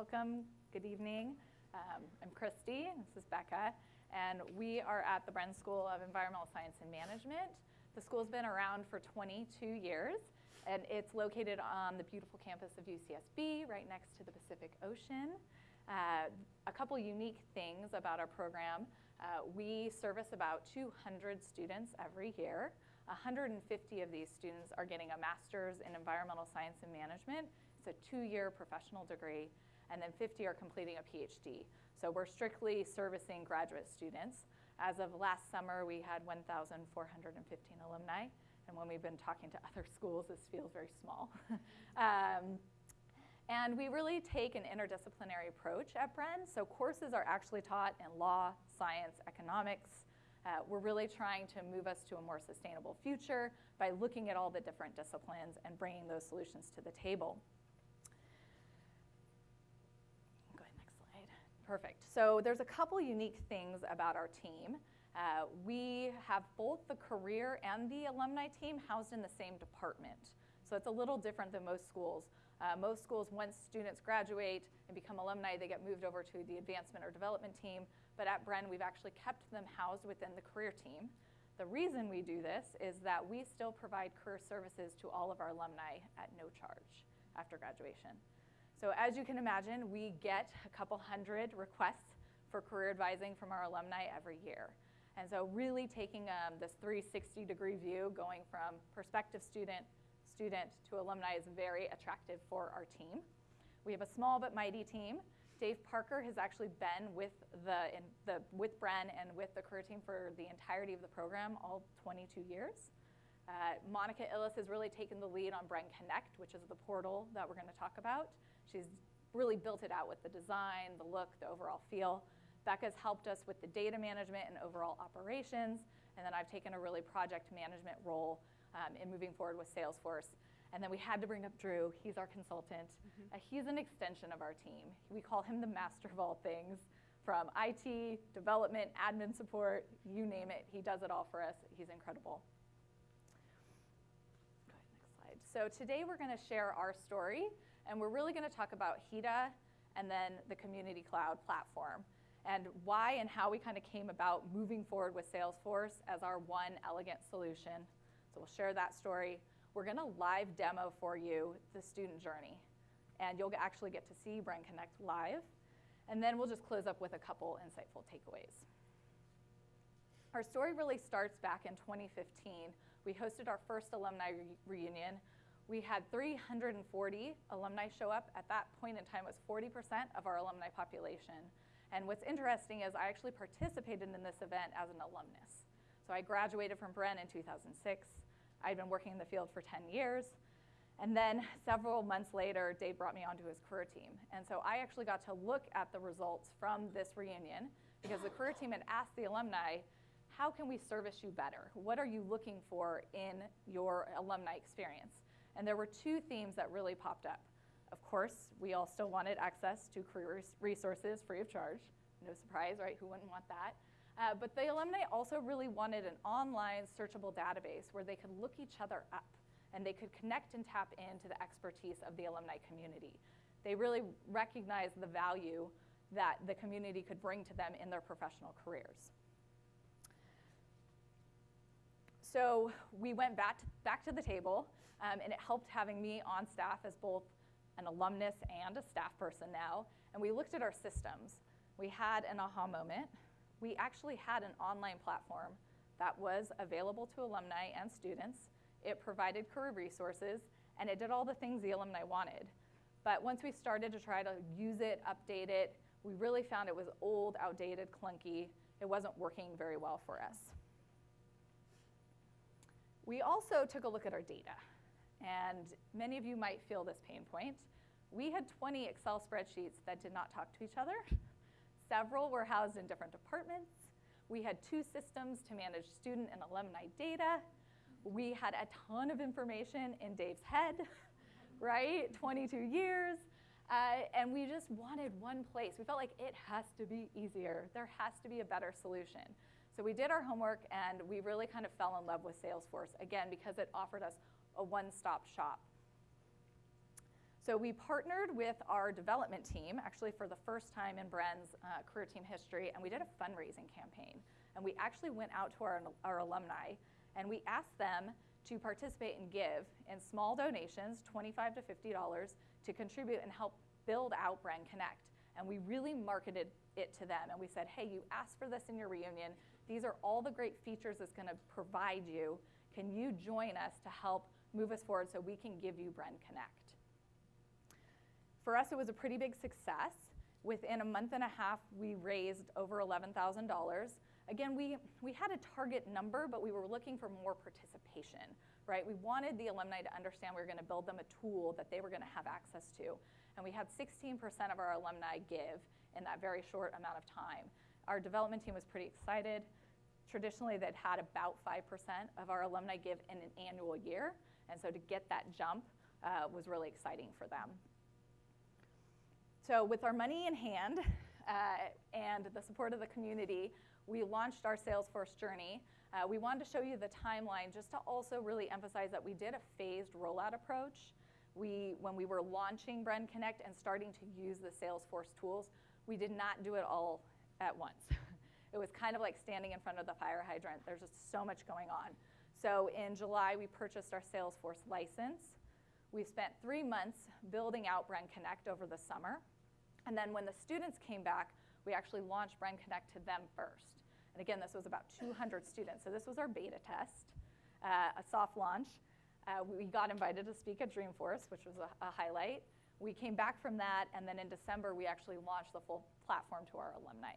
welcome. Good evening. Um, I'm Christy, this is Becca, and we are at the Bren School of Environmental Science and Management. The school's been around for 22 years, and it's located on the beautiful campus of UCSB, right next to the Pacific Ocean. Uh, a couple unique things about our program. Uh, we service about 200 students every year. 150 of these students are getting a master's in environmental science and management. It's a two-year professional degree, and then 50 are completing a PhD. So we're strictly servicing graduate students. As of last summer, we had 1,415 alumni, and when we've been talking to other schools, this feels very small. um, and we really take an interdisciplinary approach at Bren. So courses are actually taught in law, science, economics. Uh, we're really trying to move us to a more sustainable future by looking at all the different disciplines and bringing those solutions to the table. Go ahead, next slide. Perfect. So there's a couple unique things about our team. Uh, we have both the career and the alumni team housed in the same department. So it's a little different than most schools. Uh, most schools, once students graduate and become alumni, they get moved over to the advancement or development team. But at Bren, we've actually kept them housed within the career team. The reason we do this is that we still provide career services to all of our alumni at no charge after graduation. So as you can imagine, we get a couple hundred requests for career advising from our alumni every year. And so really taking um, this 360 degree view, going from prospective student student to alumni is very attractive for our team. We have a small but mighty team. Dave Parker has actually been with the, in the with Bren and with the career team for the entirety of the program, all 22 years. Uh, Monica Illis has really taken the lead on Bren Connect, which is the portal that we're going to talk about. She's really built it out with the design, the look, the overall feel. Becca's helped us with the data management and overall operations, and then I've taken a really project management role um, in moving forward with Salesforce. And then we had to bring up Drew. He's our consultant. Mm -hmm. uh, he's an extension of our team. We call him the master of all things from IT, development, admin support, you name it. He does it all for us. He's incredible. Go ahead, next slide. So today we're going to share our story, and we're really going to talk about HEDA and then the Community Cloud platform and why and how we kind of came about moving forward with Salesforce as our one elegant solution so we'll share that story. We're gonna live demo for you the student journey. And you'll actually get to see Bren Connect live. And then we'll just close up with a couple insightful takeaways. Our story really starts back in 2015. We hosted our first alumni re reunion. We had 340 alumni show up. At that point in time, it was 40% of our alumni population. And what's interesting is I actually participated in this event as an alumnus. So I graduated from Bren in 2006. I'd been working in the field for 10 years. And then several months later, Dave brought me onto his career team. And so I actually got to look at the results from this reunion because the career team had asked the alumni, how can we service you better? What are you looking for in your alumni experience? And there were two themes that really popped up. Of course, we all still wanted access to career resources free of charge. No surprise, right? Who wouldn't want that? Uh, but the alumni also really wanted an online searchable database where they could look each other up and they could connect and tap into the expertise of the alumni community. They really recognized the value that the community could bring to them in their professional careers. So we went back to, back to the table, um, and it helped having me on staff as both an alumnus and a staff person now, and we looked at our systems. We had an aha moment we actually had an online platform that was available to alumni and students. It provided career resources, and it did all the things the alumni wanted. But once we started to try to use it, update it, we really found it was old, outdated, clunky. It wasn't working very well for us. We also took a look at our data, and many of you might feel this pain point. We had 20 Excel spreadsheets that did not talk to each other. Several were housed in different departments. We had two systems to manage student and alumni data. We had a ton of information in Dave's head, right? 22 years. Uh, and we just wanted one place. We felt like it has to be easier. There has to be a better solution. So we did our homework and we really kind of fell in love with Salesforce, again, because it offered us a one-stop shop. So we partnered with our development team, actually for the first time in Bren's uh, career team history, and we did a fundraising campaign. And we actually went out to our, our alumni and we asked them to participate and give in small donations, 25 to $50, to contribute and help build out Bren Connect. And we really marketed it to them. And we said, hey, you asked for this in your reunion. These are all the great features it's going to provide you. Can you join us to help move us forward so we can give you Bren Connect? For us, it was a pretty big success. Within a month and a half, we raised over $11,000. Again, we, we had a target number, but we were looking for more participation, right? We wanted the alumni to understand we were gonna build them a tool that they were gonna have access to. And we had 16% of our alumni give in that very short amount of time. Our development team was pretty excited. Traditionally, they'd had about 5% of our alumni give in an annual year. And so to get that jump uh, was really exciting for them. So with our money in hand uh, and the support of the community, we launched our Salesforce journey. Uh, we wanted to show you the timeline just to also really emphasize that we did a phased rollout approach. We, when we were launching Bren Connect and starting to use the Salesforce tools, we did not do it all at once. it was kind of like standing in front of the fire hydrant. There's just so much going on. So in July, we purchased our Salesforce license. We spent three months building out Bren Connect over the summer. And then when the students came back, we actually launched Bren Connect to them first. And again, this was about 200 students. So this was our beta test, uh, a soft launch. Uh, we got invited to speak at Dreamforce, which was a, a, highlight. We came back from that, and then in December, we actually launched the full platform to our alumni.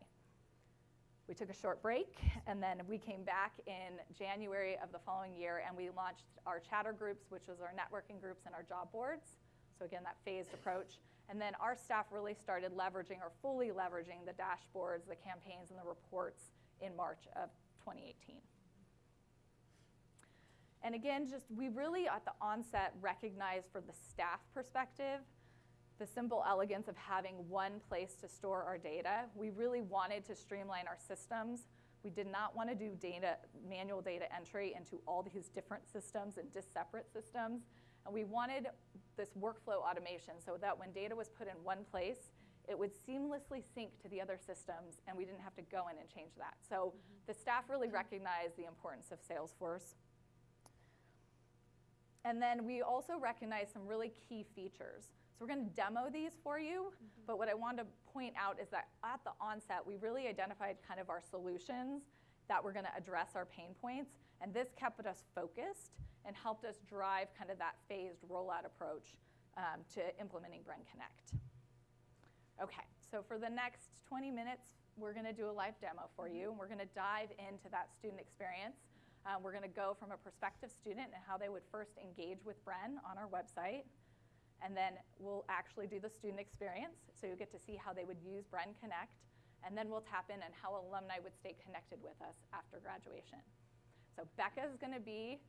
We took a short break, and then we came back in January of the following year, and we launched our chatter groups, which was our networking groups and our job boards. So again, that phased approach. And then our staff really started leveraging or fully leveraging the dashboards, the campaigns, and the reports in March of 2018. And again, just we really at the onset recognized for the staff perspective the simple elegance of having one place to store our data. We really wanted to streamline our systems. We did not want to do data, manual data entry into all these different systems and just separate systems. And we wanted this workflow automation so that when data was put in one place, it would seamlessly sync to the other systems and we didn't have to go in and change that. So mm -hmm. the staff really recognized the importance of Salesforce. And then we also recognized some really key features. So we're going to demo these for you, mm -hmm. but what I wanted to point out is that at the onset, we really identified kind of our solutions that were going to address our pain points, and this kept us focused and helped us drive kind of that phased rollout approach um, to implementing Bren Connect. Okay, so for the next 20 minutes, we're gonna do a live demo for you, and we're gonna dive into that student experience. Um, we're gonna go from a prospective student and how they would first engage with Bren on our website, and then we'll actually do the student experience, so you'll get to see how they would use Bren Connect, and then we'll tap in on how alumni would stay connected with us after graduation. So Becca is gonna be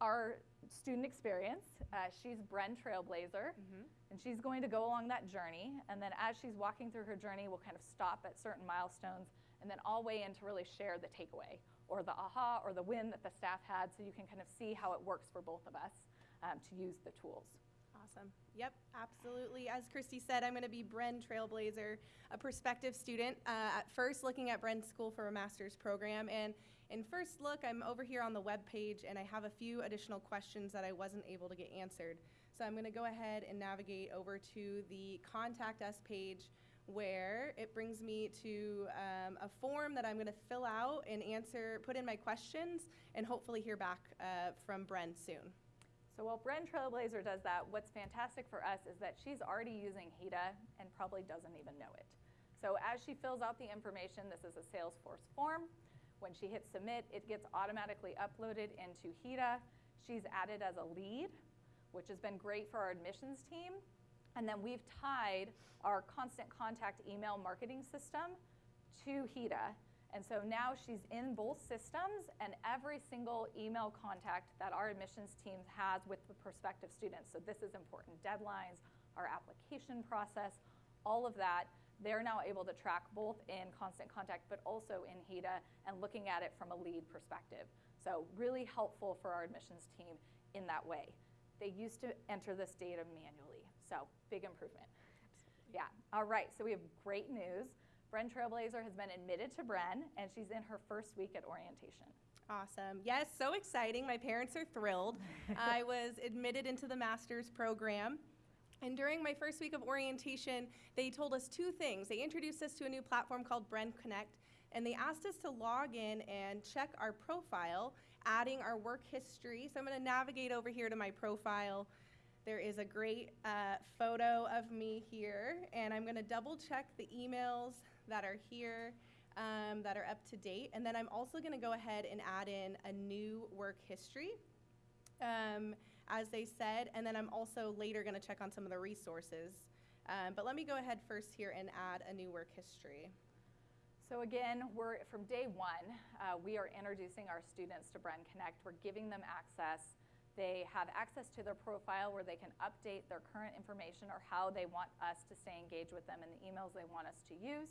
our student experience. Uh, she's Bren Trailblazer, mm -hmm. and she's going to go along that journey. And then as she's walking through her journey, we'll kind of stop at certain milestones, and then all weigh in to really share the takeaway, or the aha, or the win that the staff had, so you can kind of see how it works for both of us um, to use the tools. Awesome. Yep, absolutely. As Christy said, I'm going to be Bren Trailblazer, a prospective student. Uh, at first, looking at Bren School for a master's program, and in first look, I'm over here on the web page and I have a few additional questions that I wasn't able to get answered. So I'm gonna go ahead and navigate over to the contact us page where it brings me to um, a form that I'm gonna fill out and answer, put in my questions and hopefully hear back uh, from Bren soon. So while Bren Trailblazer does that, what's fantastic for us is that she's already using HEDA and probably doesn't even know it. So as she fills out the information, this is a Salesforce form. When she hits submit, it gets automatically uploaded into HEDA. She's added as a lead, which has been great for our admissions team. And then we've tied our constant contact email marketing system to HEDA. And so now she's in both systems and every single email contact that our admissions team has with the prospective students. So this is important. Deadlines, our application process, all of that they're now able to track both in constant contact but also in HEDA and looking at it from a lead perspective. So really helpful for our admissions team in that way. They used to enter this data manually. So, big improvement. Yeah. All right. So, we have great news. Bren Trailblazer has been admitted to Bren, and she's in her first week at orientation. Awesome. Yes, so exciting. My parents are thrilled. I was admitted into the master's program. And during my first week of orientation, they told us two things. They introduced us to a new platform called Bren Connect, and they asked us to log in and check our profile, adding our work history. So I'm going to navigate over here to my profile. There is a great uh, photo of me here, and I'm going to double check the emails that are here um, that are up to date. And then I'm also going to go ahead and add in a new work history, um, as they said. And then I'm also later going to check on some of the resources. Um, but let me go ahead first here and add a new work history. So again, we're from day one, uh, we are introducing our students to Bren Connect. We're giving them access. They have access to their profile where they can update their current information or how they want us to stay engaged with them and the emails they want us to use.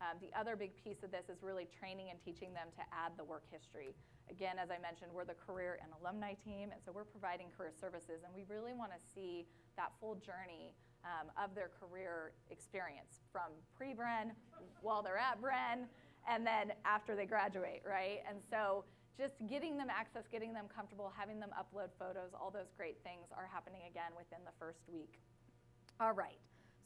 Um, the other big piece of this is really training and teaching them to add the work history. Again, as I mentioned, we're the career and alumni team, and so we're providing career services, and we really want to see that full journey um, of their career experience from pre-Bren, while they're at Bren, and then after they graduate, right? And so just getting them access, getting them comfortable, having them upload photos, all those great things are happening again within the first week. All right,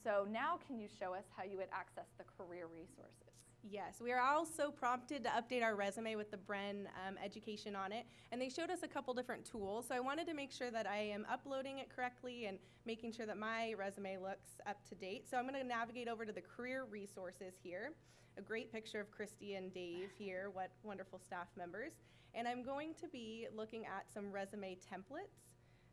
so now can you show us how you would access the career resources? Yes, we are also prompted to update our resume with the Bren um, education on it, and they showed us a couple different tools. So I wanted to make sure that I am uploading it correctly and making sure that my resume looks up to date. So I'm going to navigate over to the career resources here. A great picture of Christy and Dave here, what wonderful staff members. And I'm going to be looking at some resume templates.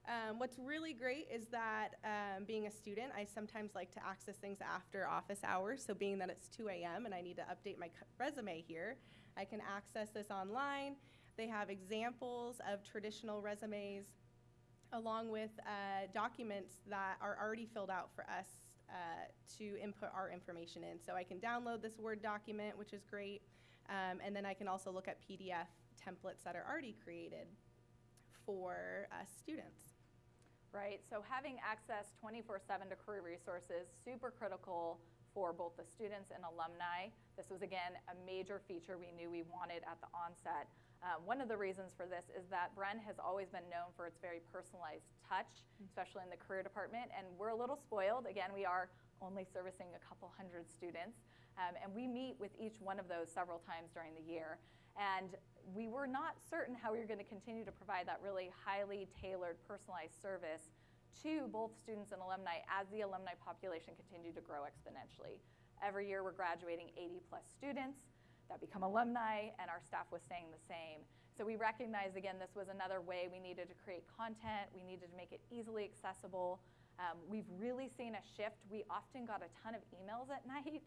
Um, what's really great is that um, being a student, I sometimes like to access things after office hours. So, being that it's 2 a.m. and I need to update my resume here, I can access this online. They have examples of traditional resumes along with uh, documents that are already filled out for us uh, to input our information in. So, I can download this Word document, which is great. Um, and then I can also look at PDF templates that are already created for uh, students right? So having access 24-7 to career resources, super critical for both the students and alumni. This was, again, a major feature we knew we wanted at the onset. Uh, one of the reasons for this is that Bren has always been known for its very personalized touch, especially in the career department, and we're a little spoiled. Again, we are only servicing a couple hundred students, um, and we meet with each one of those several times during the year. And we were not certain how we were going to continue to provide that really highly tailored, personalized service to both students and alumni as the alumni population continued to grow exponentially. Every year we're graduating 80 plus students that become alumni, and our staff was staying the same. So we recognized, again, this was another way we needed to create content, we needed to make it easily accessible. Um, we've really seen a shift. We often got a ton of emails at night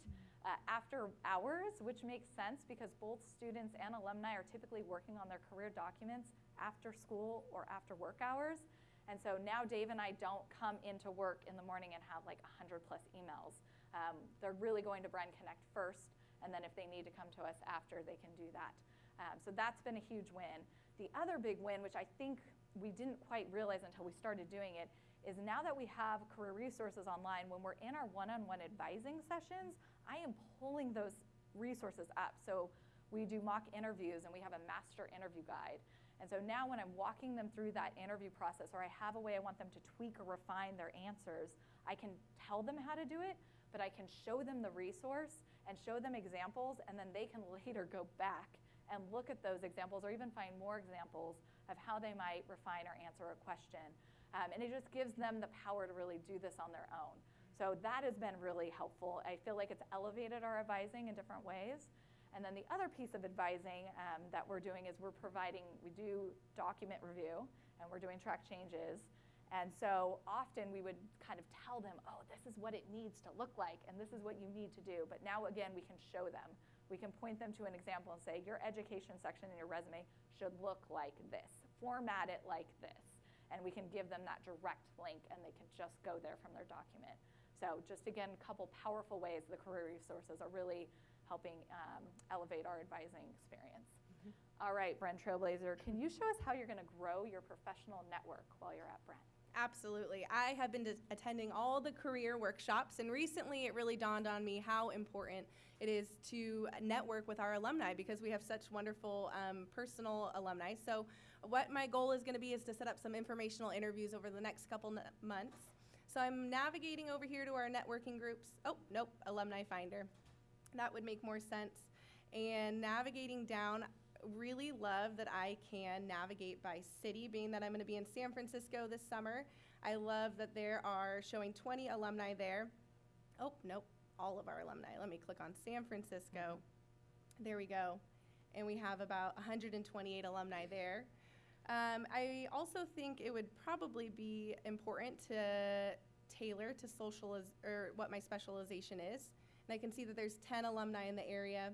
uh, after hours, which makes sense because both students and alumni are typically working on their career documents after school or after work hours. And so now Dave and I don't come into work in the morning and have like 100 plus emails. Um, they're really going to Bren Connect first, and then if they need to come to us after, they can do that. Um, so that's been a huge win. The other big win, which I think we didn't quite realize until we started doing it, is now that we have career resources online, when we're in our one-on-one advising sessions, I am pulling those resources up. So we do mock interviews and we have a master interview guide. And so now when I'm walking them through that interview process or I have a way I want them to tweak or refine their answers, I can tell them how to do it, but I can show them the resource and show them examples and then they can later go back and look at those examples or even find more examples of how they might refine or answer a question. Um, and it just gives them the power to really do this on their own. So that has been really helpful. I feel like it's elevated our advising in different ways. And then the other piece of advising um, that we're doing is we're providing, we do document review and we're doing track changes. And so often we would kind of tell them, oh, this is what it needs to look like and this is what you need to do. But now again, we can show them. We can point them to an example and say, your education section in your resume should look like this. Format it like this. And we can give them that direct link and they can just go there from their document. So just again, a couple powerful ways the career resources are really helping um, elevate our advising experience. Mm -hmm. All right, Bren Trailblazer, can you show us how you're going to grow your professional network while you're at Bren? Absolutely. I have been attending all the career workshops, and recently it really dawned on me how important it is to network with our alumni because we have such wonderful um, personal alumni. So, what my goal is going to be is to set up some informational interviews over the next couple months. So, I'm navigating over here to our networking groups. Oh, nope, Alumni Finder. That would make more sense. And navigating down, really love that I can navigate by city, being that I'm going to be in San Francisco this summer. I love that there are showing 20 alumni there. Oh, nope, all of our alumni. Let me click on San Francisco. Mm-hmm. There we go. And we have about 128 alumni there. Um, I also think it would probably be important to tailor to social or what my specialization is. And I can see that there's 10 alumni in the area.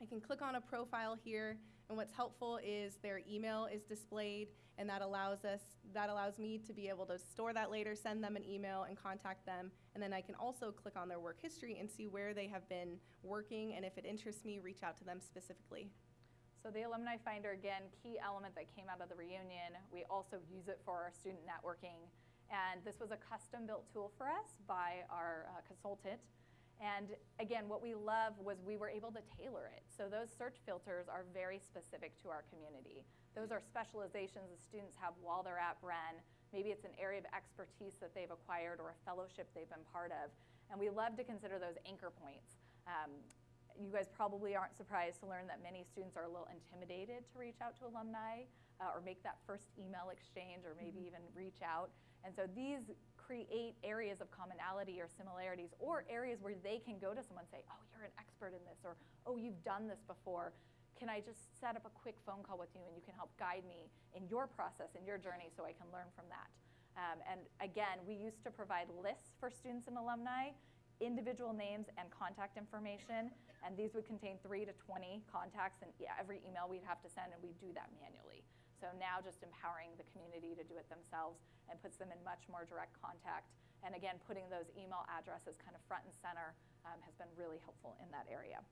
I can click on a profile here, and what's helpful is their email is displayed, and that allows us, that allows me to be able to store that later, send them an email, and contact them. And then I can also click on their work history and see where they have been working, and if it interests me, reach out to them specifically. So the Alumni Finder, again, key element that came out of the reunion. We also use it for our student networking. And this was a custom-built tool for us by our uh, consultant. And again, what we love was we were able to tailor it. So those search filters are very specific to our community. Those are specializations the students have while they're at Bren. Maybe it's an area of expertise that they've acquired or a fellowship they've been part of. And we love to consider those anchor points. Um, you guys probably aren't surprised to learn that many students are a little intimidated to reach out to alumni uh, or make that first email exchange or maybe mm -hmm. even reach out. And so these create areas of commonality or similarities or areas where they can go to someone and say, oh, you're an expert in this, or oh, you've done this before. Can I just set up a quick phone call with you and you can help guide me in your process, in your journey, so I can learn from that? Um, and again, we used to provide lists for students and alumni, individual names and contact information, and these would contain three to 20 contacts, and every email we'd have to send, and we do that manually. So now just empowering the community to do it themselves and puts them in much more direct contact. And again, putting those email addresses kind of front and center um, has been really helpful in that area.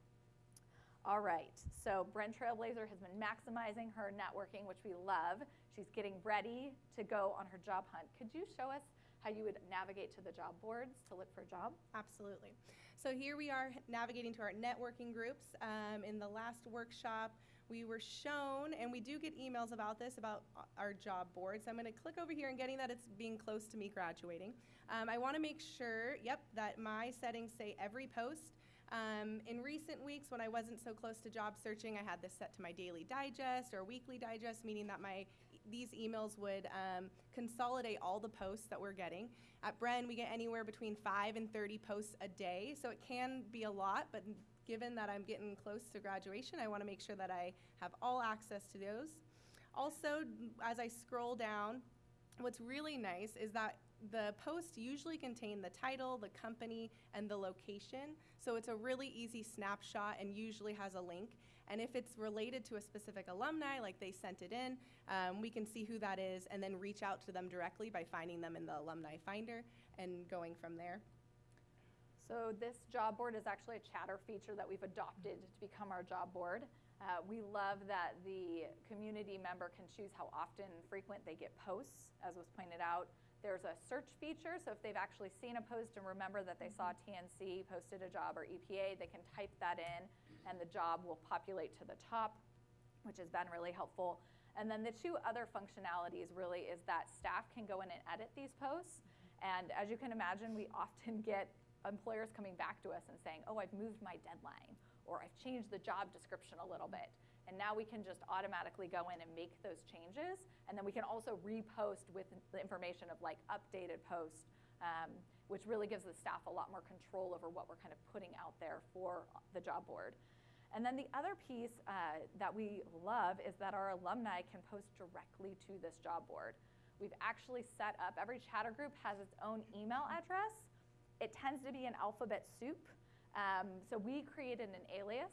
All right, so Bren Trailblazer has been maximizing her networking, which we love. She's getting ready to go on her job hunt. Could you show us how you would navigate to the job boards to look for a job? Absolutely. So here we are navigating to our networking groups. Um, in the last workshop, we were shown, and we do get emails about this, about our job boards. I'm going to click over here and getting that it's being close to me graduating. Um, I want to make sure, yep, that my settings say every post. Um, in recent weeks, when I wasn't so close to job searching, I had this set to my daily digest or weekly digest, meaning that my these emails would um, consolidate all the posts that we're getting. At Bren, we get anywhere between 5 and 30 posts a day, so it can be a lot, but given that I'm getting close to graduation, I want to make sure that I have all access to those. Also, as I scroll down, what's really nice is that the posts usually contain the title, the company, and the location. So it's a really easy snapshot and usually has a link. And if it's related to a specific alumni, like they sent it in, um, we can see who that is and then reach out to them directly by finding them in the alumni finder and going from there. So this job board is actually a chatter feature that we've adopted to become our job board. Uh, we love that the community member can choose how often and frequent they get posts, as was pointed out. There's a search feature, so if they've actually seen a post and remember that they saw TNC posted a job or EPA, they can type that in and the job will populate to the top, which has been really helpful. And then the two other functionalities really is that staff can go in and edit these posts. And as you can imagine, we often get employers coming back to us and saying, oh, I've moved my deadline, or I've changed the job description a little bit. And now we can just automatically go in and make those changes. And then we can also repost with the information of like updated post, um, which really gives the staff a lot more control over what we're kind of putting out there for the job board. And then the other piece uh, that we love is that our alumni can post directly to this job board. We've actually set up, every chatter group has its own email address, it tends to be an alphabet soup. Um, so we created an alias,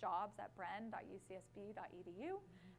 jobs at bren.ucsb.edu.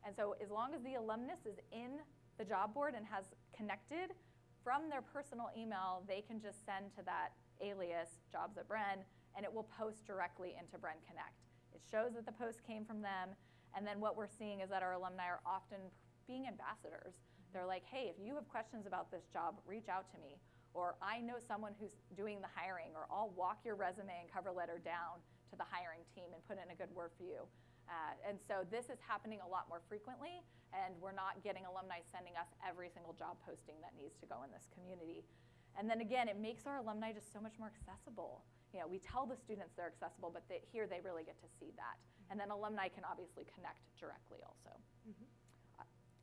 And so as long as the alumnus is in the job board and has connected from their personal email, they can just send to that alias, jobs at Bren, and it will post directly into Bren Connect. It shows that the post came from them, and then what we're seeing is that our alumni are often being ambassadors They're like, hey, if you have questions about this job, reach out to me. Or I know someone who's doing the hiring, or I'll walk your resume and cover letter down to the hiring team and put in a good word for you. Uh, and so this is happening a lot more frequently, and we're not getting alumni sending us every single job posting that needs to go in this community. And then again, it makes our alumni just so much more accessible. You know, we tell the students they're accessible, but they, here they really get to see that. And then alumni can obviously connect directly also.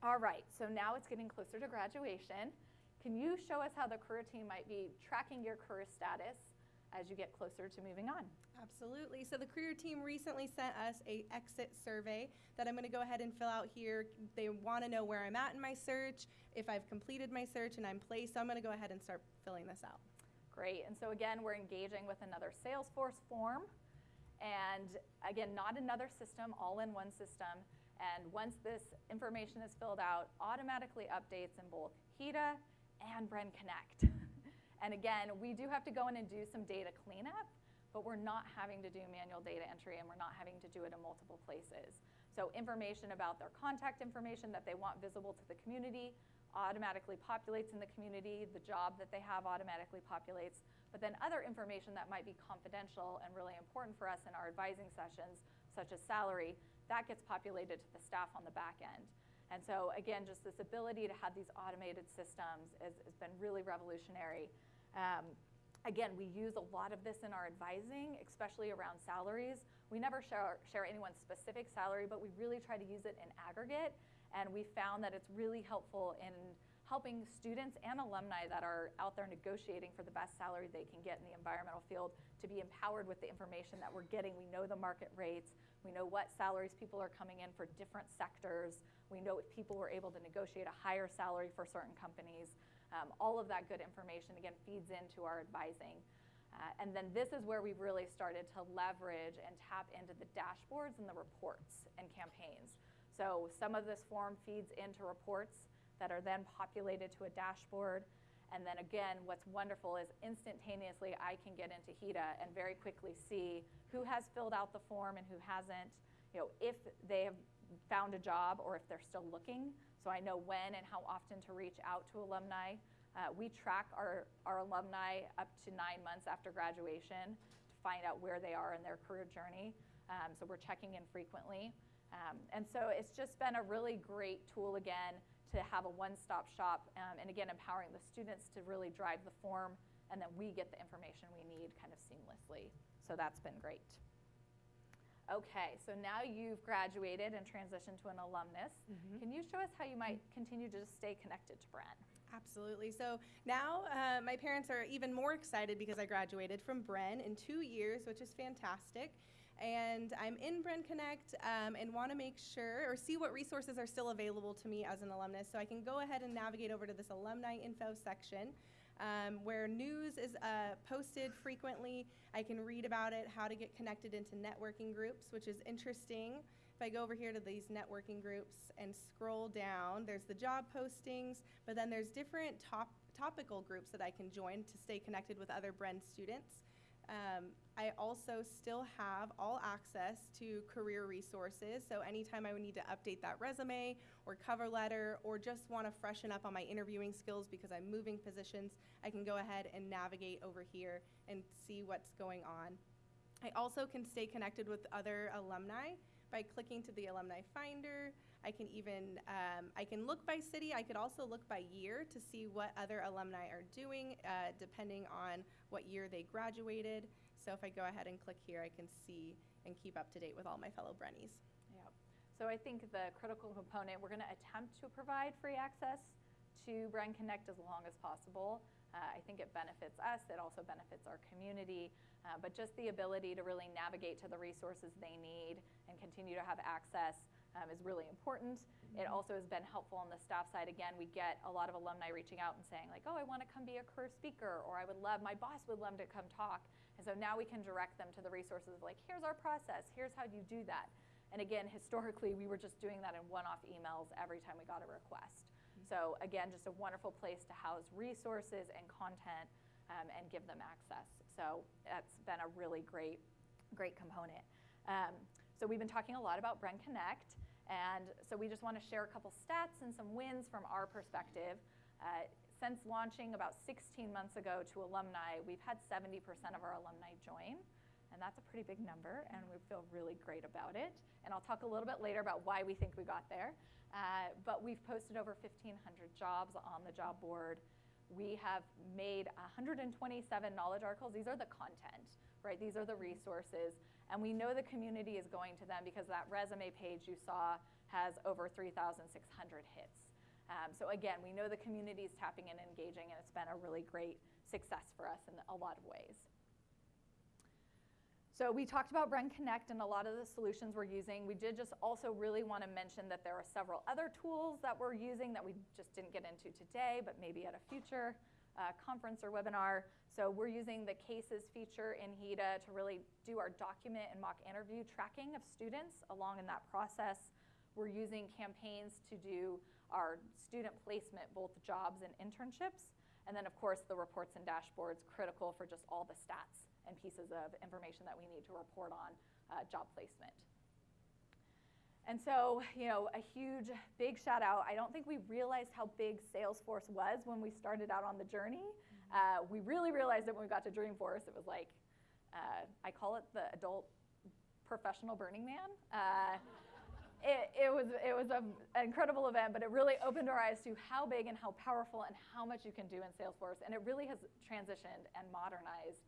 All right, so now it's getting closer to graduation. Can you show us how the career team might be tracking your career status as you get closer to moving on? Absolutely. So the career team recently sent us a exit survey that I'm going to go ahead and fill out here. They want to know where I'm at in my search, if I've completed my search and I'm placed. So I'm going to go ahead and start filling this out. Great, and so again, we're engaging with another Salesforce form. And again, not another system, all in one system. And once this information is filled out, automatically updates in both HEDA and Bren Connect. and again, we do have to go in and do some data cleanup, but we're not having to do manual data entry and we're not having to do it in multiple places. So information about their contact information that they want visible to the community automatically populates in the community. The job that they have automatically populates. But then other information that might be confidential and really important for us in our advising sessions, such as salary, that gets populated to the staff on the back end. And so again, just this ability to have these automated systems has, been really revolutionary. Um, again, we use a lot of this in our advising, especially around salaries. We never share, share anyone's specific salary, but we really try to use it in aggregate. And we found that it's really helpful in helping students and alumni that are out there negotiating for the best salary they can get in the environmental field to be empowered with the information that we're getting. We know the market rates. We know what salaries people are coming in for different sectors. We know if people were able to negotiate a higher salary for certain companies. Um, all of that good information, again, feeds into our advising. Uh, and then this is where we've really started to leverage and tap into the dashboards and the reports and campaigns. So some of this form feeds into reports that are then populated to a dashboard. And then again, what's wonderful is instantaneously I can get into HEDA and very quickly see who has filled out the form and who hasn't, you know, if they have found a job or if they're still looking. So I know when and how often to reach out to alumni. Uh, we track our, our alumni up to nine months after graduation to find out where they are in their career journey. Um, so we're checking in frequently. Um, and so it's just been a really great tool again to have a one-stop shop, um, and again, empowering the students to really drive the form, and then we get the information we need kind of seamlessly. So that's been great. Okay, so now you've graduated and transitioned to an alumnus. Mhm. Can you show us how you might continue to just stay connected to Bren? Absolutely. So now uh, my parents are even more excited because I graduated from Bren in two years, which is fantastic. And I'm in Bren Connect um, and want to make sure or see what resources are still available to me as an alumnus. So I can go ahead and navigate over to this alumni info section um, where news is uh, posted frequently. I can read about it, how to get connected into networking groups, which is interesting. If I go over here to these networking groups and scroll down, there's the job postings, but then there's different top, topical groups that I can join to stay connected with other Bren students. Um, I also still have all access to career resources. So anytime I would need to update that resume or cover letter or just want to freshen up on my interviewing skills because I'm moving positions, I can go ahead and navigate over here and see what's going on. I also can stay connected with other alumni by clicking to the alumni finder. I can even, um, I can look by city. I could also look by year to see what other alumni are doing, uh, depending on what year they graduated. So if I go ahead and click here, I can see and keep up to date with all my fellow Brennies. Yep. So I think the critical component, we're going to attempt to provide free access to Bren Connect as long as possible. Uh, I think it benefits us, it also benefits our community, uh, but just the ability to really navigate to the resources they need and continue to have access um, is really important. It also has been helpful on the staff side. Again, we get a lot of alumni reaching out and saying like, oh, I want to come be a career speaker, or I would love, my boss would love to come talk. And so now we can direct them to the resources of like, here's our process, here's how you do that. And again, historically, we were just doing that in one-off emails every time we got a request. So again, just a wonderful place to house resources and content um, and give them access. So that's been a really great, great component. Um, so we've been talking a lot about Bren Connect. And so we just want to share a couple stats and some wins from our perspective. Uh, since launching about 16 months ago to alumni, we've had 70% of our alumni join. And that's a pretty big number, and we feel really great about it. And I'll talk a little bit later about why we think we got there. Uh, but we've posted over 1,500 jobs on the job board. We have made 127 knowledge articles. These are the content, right? These are the resources. And we know the community is going to them because that resume page you saw has over 3,600 hits. Um, so again, we know the community is tapping in and engaging, and it's been a really great success for us in a lot of ways. So we talked about Bren Connect and a lot of the solutions we're using. We did just also really want to mention that there are several other tools that we're using that we just didn't get into today, but maybe at a future uh, conference or webinar. So we're using the cases feature in HEDA to really do our document and mock interview tracking of students along in that process. We're using campaigns to do our student placement, both jobs and internships. And then of course the reports and dashboards critical for just all the stats and pieces of information that we need to report on uh, job placement. And so, you know, a huge, big shout out. I don't think we realized how big Salesforce was when we started out on the journey. Uh, we really realized it when we got to Dreamforce. It was like, uh, I call it the adult professional Burning Man. Uh, it, it, was, it was a, an incredible event, but it really opened our eyes to how big and how powerful and how much you can do in Salesforce. And it really has transitioned and modernized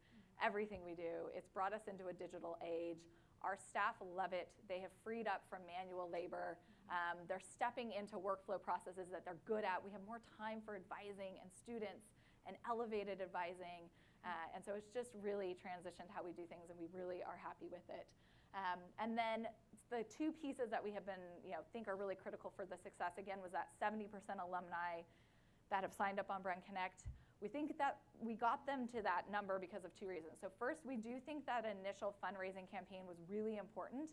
everything we do. It's brought us into a digital age. Our staff love it. They have freed up from manual labor. Um, they're stepping into workflow processes that they're good at. We have more time for advising and students and elevated advising. Uh, and so it's just really transitioned how we do things, and we really are happy with it. Um, and then the two pieces that we have been, you know, think are really critical for the success, again, was that 70% alumni that have signed up on Bren Connect. We think that we got them to that number because of two reasons. So first, we do think that initial fundraising campaign was really important.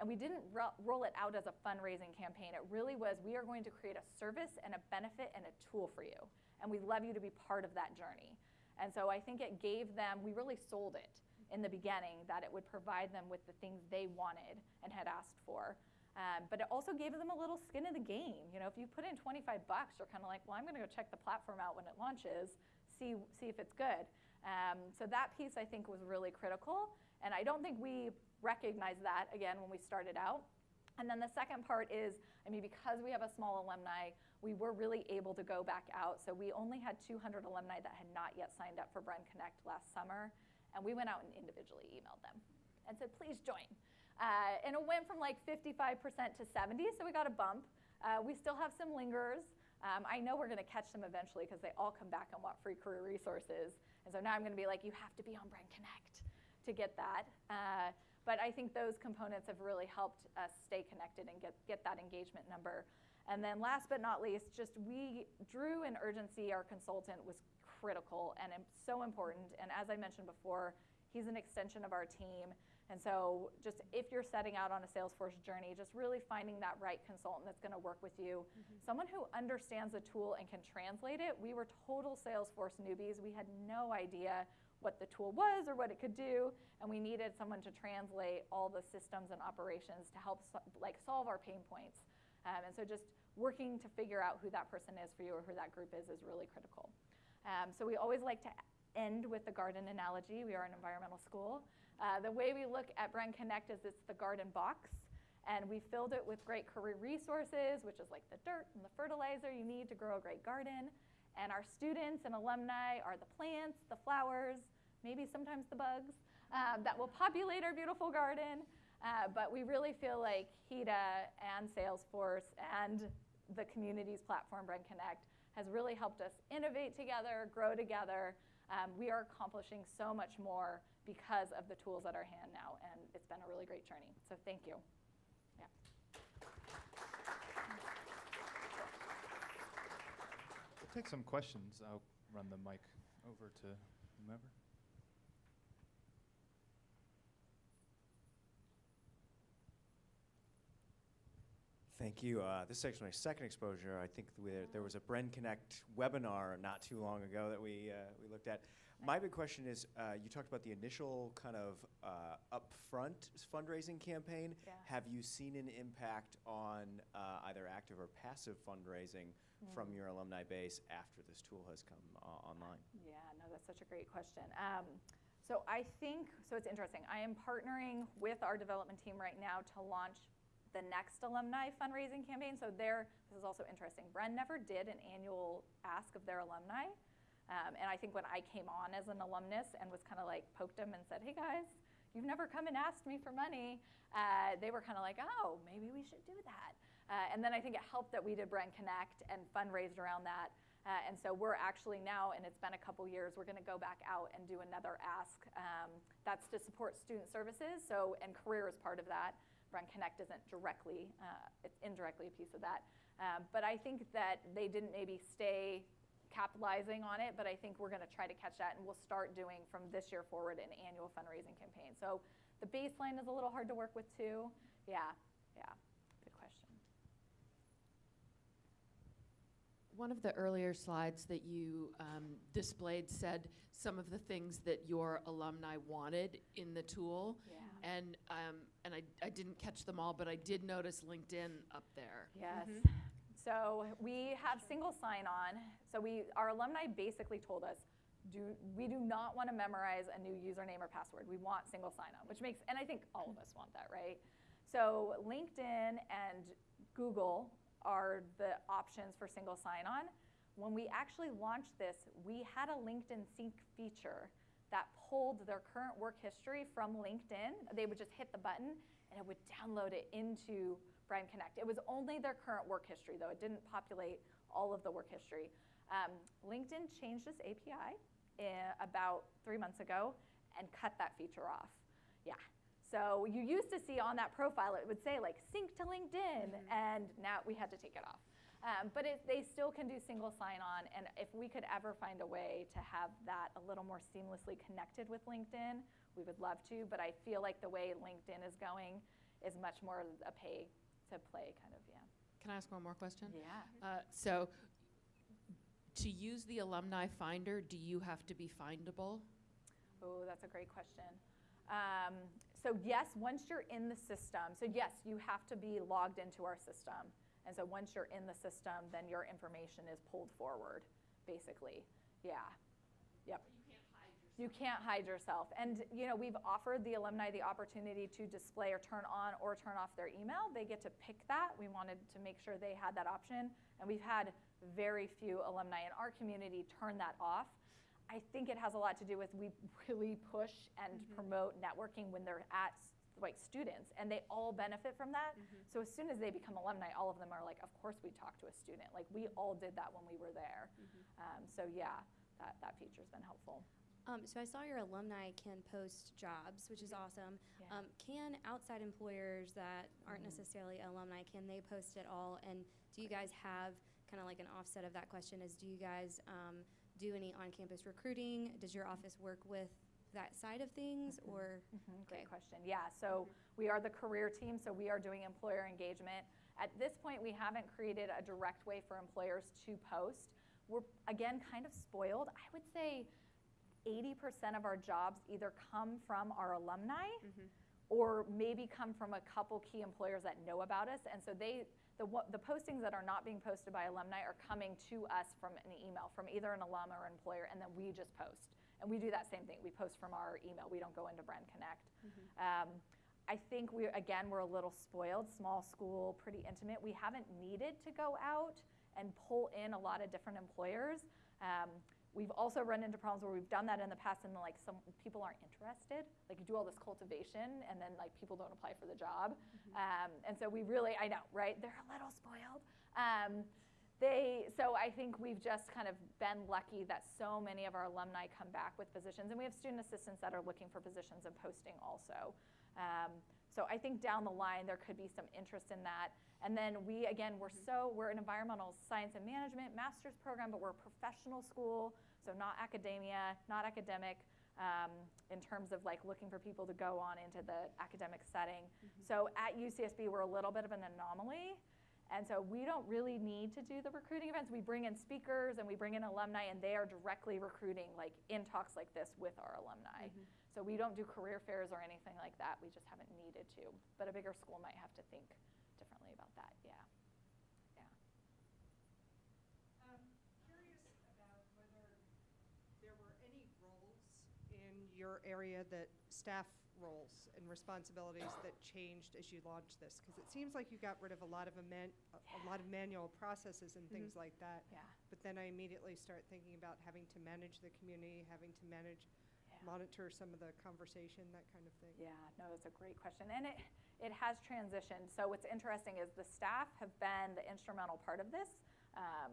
And we didn't ro roll it out as a fundraising campaign. It really was, we are going to create a service and a benefit and a tool for you. And we'd love you to be part of that journey. And so I think it gave them, we really sold it in the beginning that it would provide them with the things they wanted and had asked for. Um, but it also gave them a little skin in the game. You know, if you put in 25 bucks, you're kind of like, well, I'm going to go check the platform out when it launches, see, see if it's good. Um, so that piece, I think, was really critical. And I don't think we recognized that, again, when we started out. And then the second part is, I mean, because we have a small alumni, we were really able to go back out. So we only had 200 alumni that had not yet signed up for Bren Connect last summer. And we went out and individually emailed them and said, please join. Uh, and it went from like 55% to 70, so we got a bump. Uh, we still have some lingers. Um, I know we're going to catch them eventually because they all come back and want free career resources. And so now I'm going to be like, you have to be on Bren Connect to get that. Uh, but I think those components have really helped us stay connected and get, get that engagement number. And then last but not least, just we, Drew and Urgency, our consultant, was critical and so important. And as I mentioned before, he's an extension of our team. And so just if you're setting out on a Salesforce journey, just really finding that right consultant that's going to work with you. Mm-hmm. Someone who understands the tool and can translate it. We were total Salesforce newbies. We had no idea what the tool was or what it could do. And we needed someone to translate all the systems and operations to help so, like solve our pain points. Um, and so just working to figure out who that person is for you or who that group is is really critical. Um, so we always like to end with the garden analogy. We are an environmental school. Uh, the way we look at Bren Connect is it's the garden box. And we filled it with great career resources, which is like the dirt and the fertilizer you need to grow a great garden. And our students and alumni are the plants, the flowers, maybe sometimes the bugs um, that will populate our beautiful garden. Uh, but we really feel like HEDA and Salesforce and the community's platform, Bren Connect, has really helped us innovate together, grow together. Um, we are accomplishing so much more because of the tools at our hand now, and it's been a really great journey. So thank you. Yeah. We'll take some questions. I'll run the mic over to whomever. Thank you. Uh, this is actually my second exposure. I think there, there was a Bren Connect webinar not too long ago that we, uh, we looked at. My big question is, uh, you talked about the initial kind of uh, front fundraising campaign. Yeah. Have you seen an impact on uh, either active or passive fundraising from Mm. your alumni base after this tool has come uh, online? Yeah, no, that's such a great question. Um, so I think, so it's interesting. I am partnering with our development team right now to launch the next alumni fundraising campaign. So there, this is also interesting. Bren never did an annual ask of their alumni. Um, and I think when I came on as an alumnus and was kind of like poked them and said, hey guys, you've never come and asked me for money, uh, they were kind of like, oh, maybe we should do that. Uh, and then I think it helped that we did Bren Connect and fundraised around that. Uh, and so we're actually now, and it's been a couple years, we're going to go back out and do another ask. Um, that's to support student services. So, and career is part of that. Bren Connect isn't directly, uh, it's indirectly a piece of that. Um, but I think that they didn't maybe stay capitalizing on it, but I think we're going to try to catch that, and we'll start doing from this year forward an annual fundraising campaign. So the baseline is a little hard to work with too. Yeah, yeah, good question. One of the earlier slides that you um, displayed said some of the things that your alumni wanted in the tool. Yeah. And, um, and I, I didn't catch them all, but I did notice LinkedIn up there. Yes. So we have single sign-on. So we, our alumni basically told us, do, we do not want to memorize a new username or password. We want single sign-on, which makes, and I think all of us want that, right? So LinkedIn and Google are the options for single sign-on. When we actually launched this, we had a LinkedIn sync feature that pulled their current work history from LinkedIn. They would just hit the button and it would download it into Bren Connect. It was only their current work history though. It didn't populate all of the work history. Um, LinkedIn changed this API eh, about three months ago and cut that feature off. Yeah. So you used to see on that profile, it would say like sync to LinkedIn, and now we had to take it off. Um, but it, they still can do single sign-on, and if we could ever find a way to have that a little more seamlessly connected with LinkedIn, we would love to. But I feel like the way LinkedIn is going is much more a pay to play kind of, yeah. Can I ask one more question? Yeah. Uh, So, to use the alumni finder, do you have to be findable? Oh, that's a great question. Um, so yes, once you're in the system, so yes, you have to be logged into our system. And so once you're in the system, then your information is pulled forward, basically. Yeah. Yep. You can't hide yourself. And you know, we've offered the alumni the opportunity to display or turn on or turn off their email. They get to pick that. We wanted to make sure they had that option. And we've had very few alumni in our community turn that off. I think it has a lot to do with we really push and mm-hmm. promote networking when they're at like students and they all benefit from that. Mm-hmm. So as soon as they become alumni, all of them are like, of course we talk to a student. Like we all did that when we were there. Mm-hmm. Um, so yeah, that, that feature's been helpful. Um, so I saw your alumni can post jobs, which is awesome. Yeah. Um, can outside employers that aren't Mhm. necessarily alumni, can they post at all? And do you guys have kind of like an offset of that question is do you guys um, do any on-campus recruiting? Does your office work with that side of things Mhm. or? Mhm, Great Okay. question. Yeah, so we are the career team, so we are doing employer engagement. At this point, we haven't created a direct way for employers to post. We're, again, kind of spoiled. I would say 80% of our jobs either come from our alumni or maybe come from a couple key employers that know about us. And so they, the, the postings that are not being posted by alumni are coming to us from an email, from either an alum or an employer, and then we just post. And we do that same thing. We post from our email. We don't go into Bren Connect. Um, I think we, again, we're a little spoiled, small school, pretty intimate. We haven't needed to go out and pull in a lot of different employers. Um, we've also run into problems where we've done that in the past and like some people aren't interested. Like you do all this cultivation and then like people don't apply for the job. Um, and so we really, I know, right? They're a little spoiled. Um, they, so I think we've just kind of been lucky that so many of our alumni come back with positions, and we have student assistants that are looking for positions and posting also. Um, so I think down the line there could be some interest in that. And then we, again, we're so we're an environmental science and management master's program, but we're a professional school, so not academia, not academic. Um, in terms of like looking for people to go on into the academic setting. So at UCSB, we're a little bit of an anomaly. And so we don't really need to do the recruiting events. We bring in speakers and we bring in alumni, and they are directly recruiting, like in talks like this with our alumni. So we don't do career fairs or anything like that. We just haven't needed to. But a bigger school might have to think differently about that. Yeah. Yeah. Um, Curious about whether there were any roles in your area that, staff roles and responsibilities that changed as you launched this? Because it seems like you got rid of a lot of, a man- a a lot of manual processes and things like that. Yeah. But then I immediately start thinking about having to manage the community, having to manage, Yeah. monitor some of the conversation, that kind of thing. Yeah, no, that's a great question. And it, it has transitioned. So what's interesting is the staff have been the instrumental part of this. Um,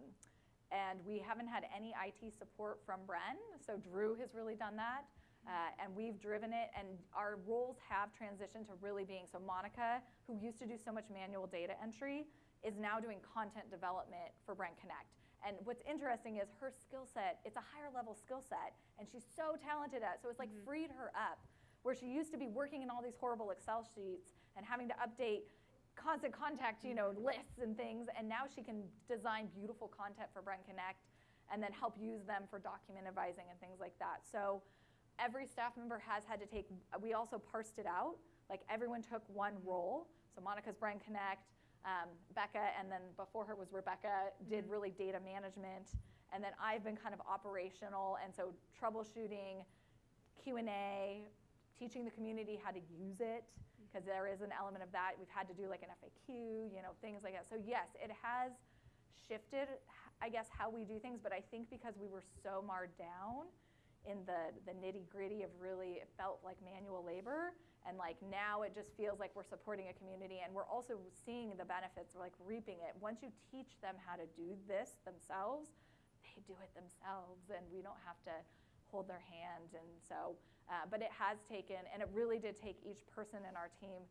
and we haven't had any IT support from Bren. So Drew has really done that. Uh, and we've driven it, and our roles have transitioned to really being so Monica, who used to do so much manual data entry, is now doing content development for Bren Connect. And what's interesting is her skill set, it's a higher level skill set, and she's so talented at it. So it's like freed her up, where she used to be working in all these horrible Excel sheets and having to update constant contact, you know, lists and things. And now she can design beautiful content for Bren Connect and then help use them for document advising and things like that. So every staff member has had to take, we also parsed it out. Like everyone took one role. So Monica's Bren Connect, um, Becca, and then before her was Rebecca, did really data management. And then I've been kind of operational, and so troubleshooting, Q&A, teaching the community how to use it, because there is an element of that. We've had to do like an FAQ, you know, things like that. So yes, it has shifted, I guess, how we do things, but I think because we were so marred down in the, the nitty gritty of really, it felt like manual labor. And like now it just feels like we're supporting a community and we're also seeing the benefits, we're like reaping it. Once you teach them how to do this themselves, they do it themselves and we don't have to hold their hand. And so, uh, but it has taken, and it really did take each person in our team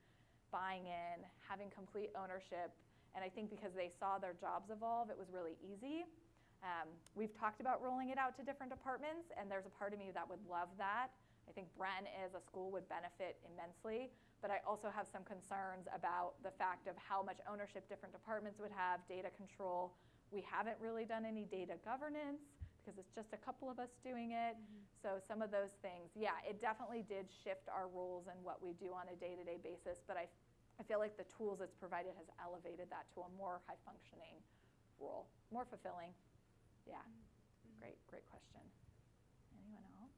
buying in, having complete ownership. And I think because they saw their jobs evolve, it was really easy. Um, we've talked about rolling it out to different departments, and there's a part of me that would love that. I think Bren as a school would benefit immensely, but I also have some concerns about the fact of how much ownership different departments would have, data control. We haven't really done any data governance because it's just a couple of us doing it. So some of those things, yeah, it definitely did shift our roles and what we do on a day-to-day basis, but I, I feel like the tools it's provided has elevated that to a more high-functioning role, more fulfilling. Yeah, mm-hmm. great, great question. Anyone else?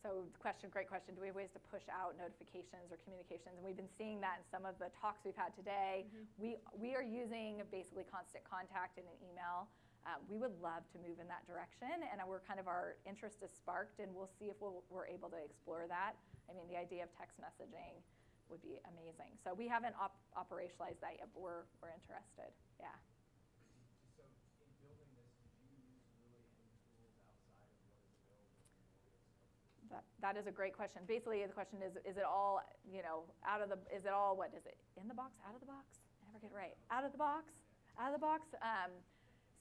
So the question, great question. Do we have ways to push out notifications or communications? And we've been seeing that in some of the talks we've had today. Mm-hmm. We, we are using basically constant contact in an email. Uh, we would love to move in that direction, and we're kind of our interest is sparked, and we'll see if we'll, we're able to explore that. I mean, the idea of text messaging would be amazing. So we haven't op- operationalized that yet, but we're, we're interested. Yeah. So in building this, did you use really any tools outside of what is available? That, that is a great question. Basically, the question is, is it all, you know, out of the, is it all, what is it, in the box, out of the box? I never get it right. Out of the box, out of the box? Um,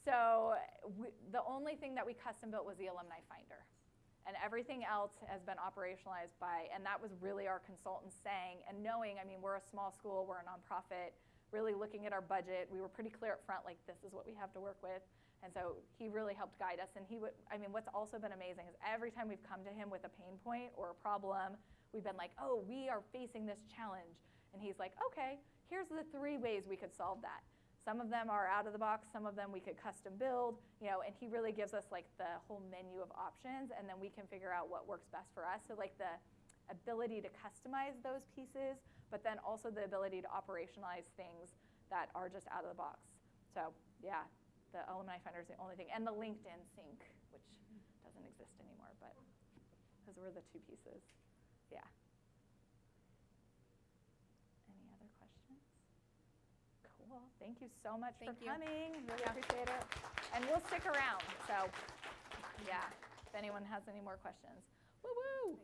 so we, the only thing that we custom built was the alumni finder. And everything else has been operationalized by, and that was really our consultants saying and knowing, I mean, we're a small school, we're a nonprofit, really looking at our budget. We were pretty clear up front, like, this is what we have to work with. And so he really helped guide us. And he would, I mean, what's also been amazing is every time we've come to him with a pain point or a problem, we've been like, oh, we are facing this challenge. And he's like, okay, here's the three ways we could solve that. Some of them are out of the box, some of them we could custom build, you know, and he really gives us like the whole menu of options and then we can figure out what works best for us. So like the ability to customize those pieces, but then also the ability to operationalize things that are just out of the box. So yeah, the alumni finder is the only thing, and the LinkedIn sync, which doesn't exist anymore, but those were the two pieces. Yeah. Any other questions? Cool. Thank you so much Thank for you. coming. Really appreciate it. And we'll stick around. So, yeah, if anyone has any more questions. Woo woo.